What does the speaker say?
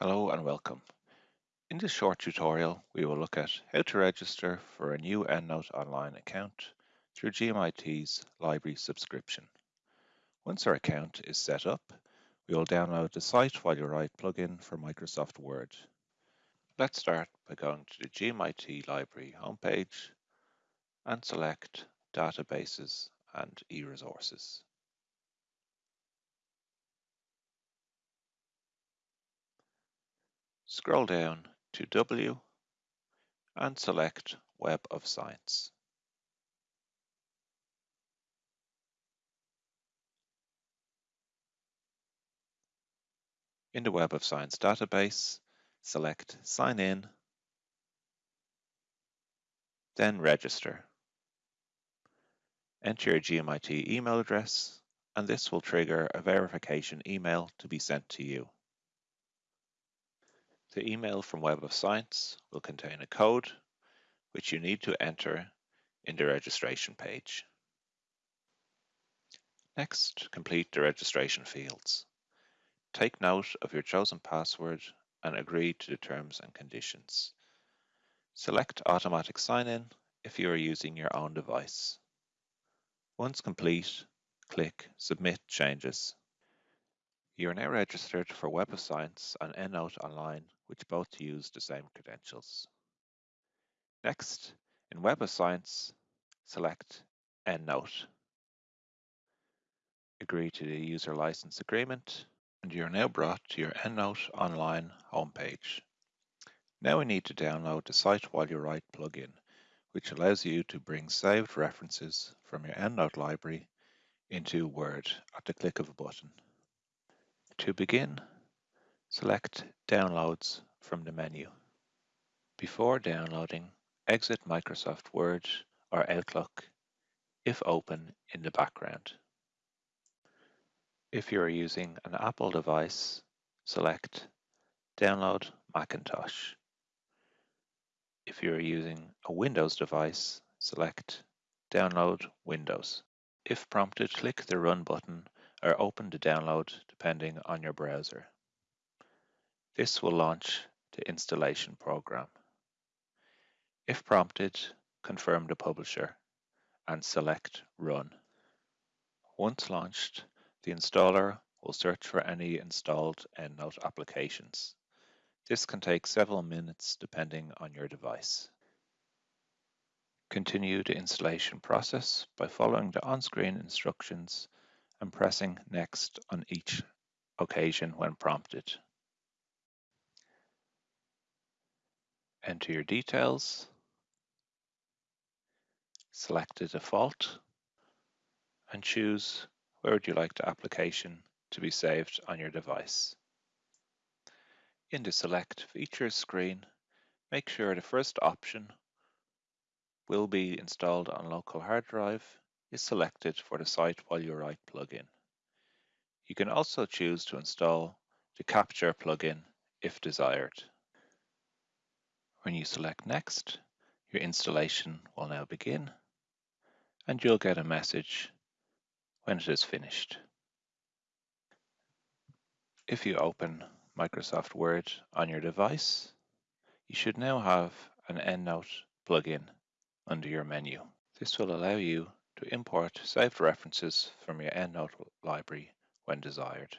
Hello and welcome. In this short tutorial, we will look at how to register for a new EndNote Online account through GMIT's library subscription. Once our account is set up, we will download the Cite While You Write plugin for Microsoft Word. Let's start by going to the GMIT library homepage and select Databases and e-resources. Scroll down to W and select Web of Science. In the Web of Science database, select Sign In, then Register. Enter your GMIT email address, and this will trigger a verification email to be sent to you. The email from Web of Science will contain a code which you need to enter in the registration page. Next, complete the registration fields. Take note of your chosen password and agree to the terms and conditions. Select Automatic Sign-In if you are using your own device. Once complete, click Submit Changes. You are now registered for Web of Science and EndNote Online, which both use the same credentials. Next, in Web of Science, select EndNote. Agree to the user license agreement, and you are now brought to your EndNote Online homepage. Now we need to download the Cite While You Write plugin, which allows you to bring saved references from your EndNote library into Word at the click of a button. To begin, select Downloads from the menu. Before downloading, exit Microsoft Word or Outlook if open in the background. If you are using an Apple device, select Download Macintosh. If you are using a Windows device, select Download Windows. If prompted, click the Run button or open the download depending on your browser. This will launch the installation program. If prompted, confirm the publisher and select Run. Once launched, the installer will search for any installed EndNote applications. This can take several minutes depending on your device. Continue the installation process by following the on-screen instructions and pressing Next on each occasion when prompted. Enter your details, select the default, and choose where would you like the application to be saved on your device. In the Select Features screen, make sure the first option will be installed on local hard drive is selected for the Cite While You Write plugin. You can also choose to install the Capture plugin if desired. When you select Next, your installation will now begin and you'll get a message when it is finished. If you open Microsoft Word on your device, you should now have an EndNote plugin under your menu. This will allow you to import saved references from your EndNote library when desired.